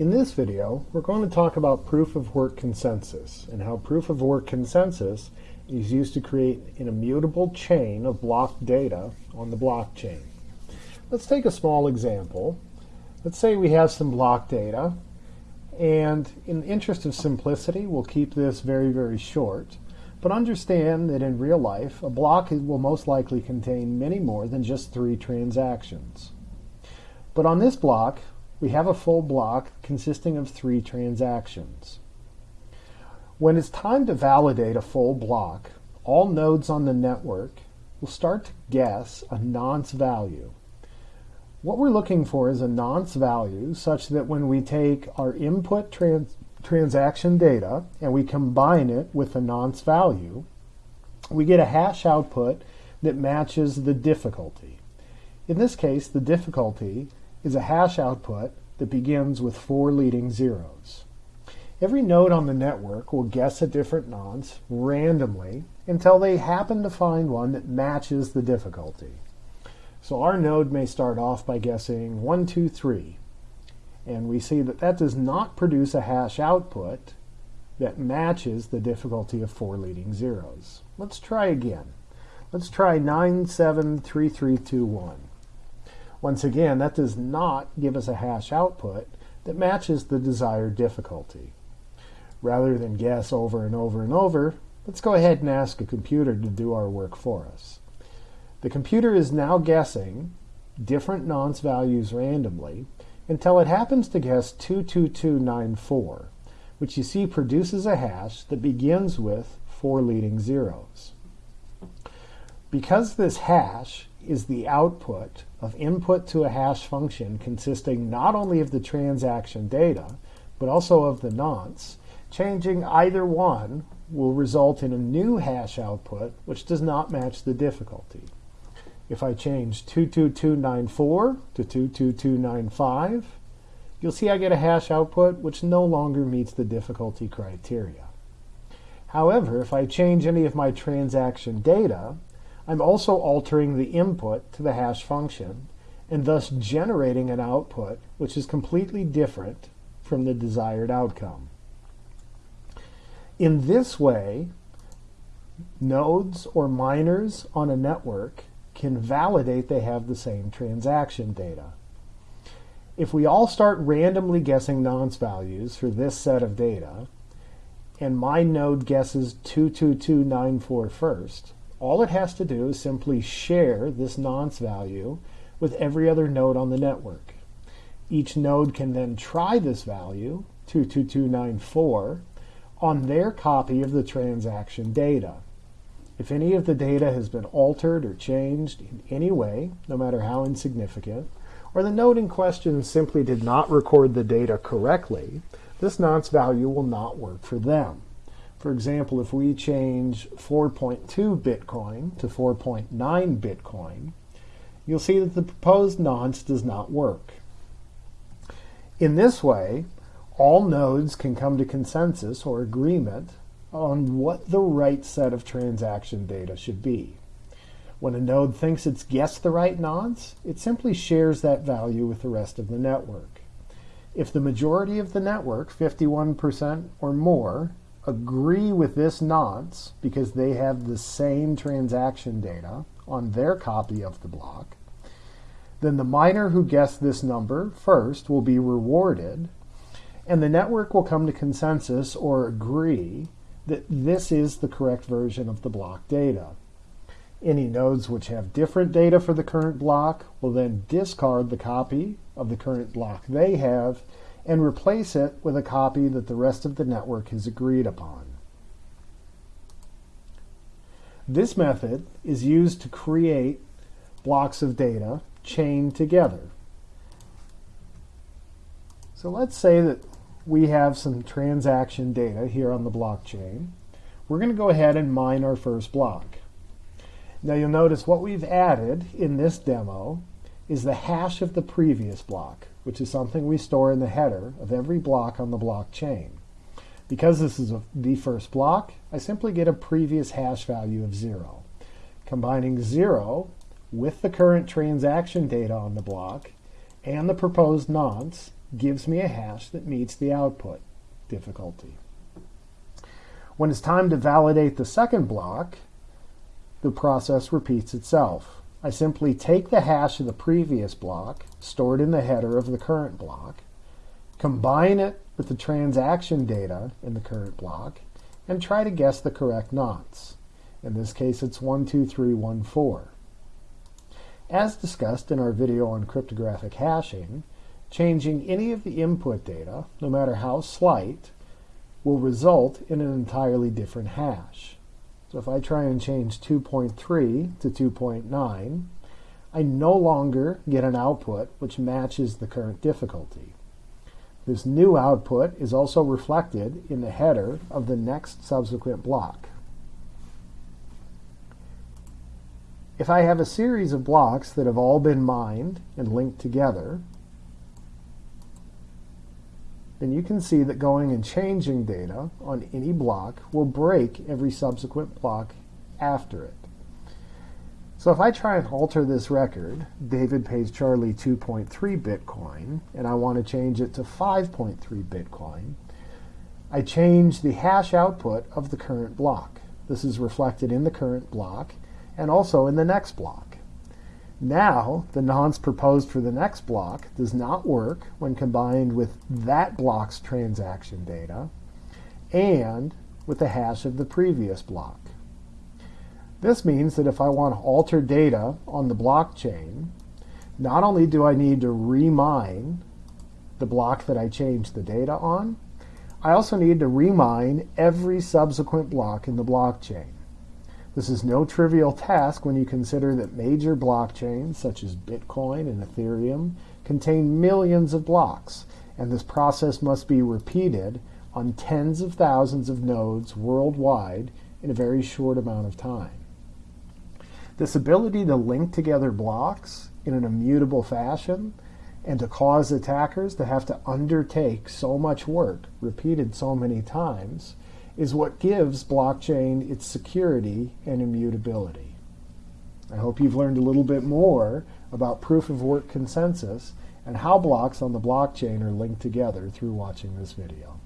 In this video, we're going to talk about proof of work consensus and how proof of work consensus is used to create an immutable chain of block data on the blockchain. Let's take a small example. Let's say we have some block data, and in the interest of simplicity, we'll keep this very, very short. But understand that in real life, a block will most likely contain many more than just three transactions. But on this block, we have a full block consisting of three transactions. When it's time to validate a full block, all nodes on the network will start to guess a nonce value. What we're looking for is a nonce value such that when we take our input trans transaction data and we combine it with a nonce value, we get a hash output that matches the difficulty. In this case, the difficulty is a hash output that begins with four leading zeros. Every node on the network will guess a different nonce randomly until they happen to find one that matches the difficulty. So our node may start off by guessing 1, 2, 3. And we see that that does not produce a hash output that matches the difficulty of four leading zeros. Let's try again. Let's try 973321. Once again, that does not give us a hash output that matches the desired difficulty. Rather than guess over and over and over, let's go ahead and ask a computer to do our work for us. The computer is now guessing different nonce values randomly until it happens to guess 22294, which you see produces a hash that begins with four leading zeros. Because this hash is the output of input to a hash function consisting not only of the transaction data, but also of the nonce, changing either one will result in a new hash output which does not match the difficulty. If I change 22294 to 22295, you'll see I get a hash output which no longer meets the difficulty criteria. However, if I change any of my transaction data, I'm also altering the input to the hash function and thus generating an output which is completely different from the desired outcome. In this way, nodes or miners on a network can validate they have the same transaction data. If we all start randomly guessing nonce values for this set of data, and my node guesses 22294 first, all it has to do is simply share this nonce value with every other node on the network. Each node can then try this value, 22294, on their copy of the transaction data. If any of the data has been altered or changed in any way, no matter how insignificant, or the node in question simply did not record the data correctly, this nonce value will not work for them. For example, if we change 4.2 Bitcoin to 4.9 Bitcoin, you'll see that the proposed nonce does not work. In this way, all nodes can come to consensus or agreement on what the right set of transaction data should be. When a node thinks it's guessed the right nonce, it simply shares that value with the rest of the network. If the majority of the network, 51% or more, agree with this nonce because they have the same transaction data on their copy of the block, then the miner who guessed this number first will be rewarded, and the network will come to consensus or agree that this is the correct version of the block data. Any nodes which have different data for the current block will then discard the copy of the current block they have and replace it with a copy that the rest of the network has agreed upon. This method is used to create blocks of data chained together. So let's say that we have some transaction data here on the blockchain. We're going to go ahead and mine our first block. Now you'll notice what we've added in this demo is the hash of the previous block which is something we store in the header of every block on the blockchain. Because this is a, the first block, I simply get a previous hash value of 0. Combining 0 with the current transaction data on the block and the proposed nonce gives me a hash that meets the output difficulty. When it's time to validate the second block, the process repeats itself. I simply take the hash of the previous block, stored in the header of the current block, combine it with the transaction data in the current block, and try to guess the correct nonce. In this case, it's 12314. As discussed in our video on cryptographic hashing, changing any of the input data, no matter how slight, will result in an entirely different hash. So if I try and change 2.3 to 2.9, I no longer get an output which matches the current difficulty. This new output is also reflected in the header of the next subsequent block. If I have a series of blocks that have all been mined and linked together, then you can see that going and changing data on any block will break every subsequent block after it. So if I try and alter this record, David pays Charlie 2.3 Bitcoin, and I want to change it to 5.3 Bitcoin, I change the hash output of the current block. This is reflected in the current block and also in the next block. Now, the nonce proposed for the next block does not work when combined with that block's transaction data and with the hash of the previous block. This means that if I want to alter data on the blockchain, not only do I need to remine the block that I changed the data on, I also need to remine every subsequent block in the blockchain. This is no trivial task when you consider that major blockchains, such as Bitcoin and Ethereum, contain millions of blocks, and this process must be repeated on tens of thousands of nodes worldwide in a very short amount of time. This ability to link together blocks in an immutable fashion and to cause attackers to have to undertake so much work repeated so many times is what gives blockchain its security and immutability. I hope you've learned a little bit more about proof of work consensus and how blocks on the blockchain are linked together through watching this video.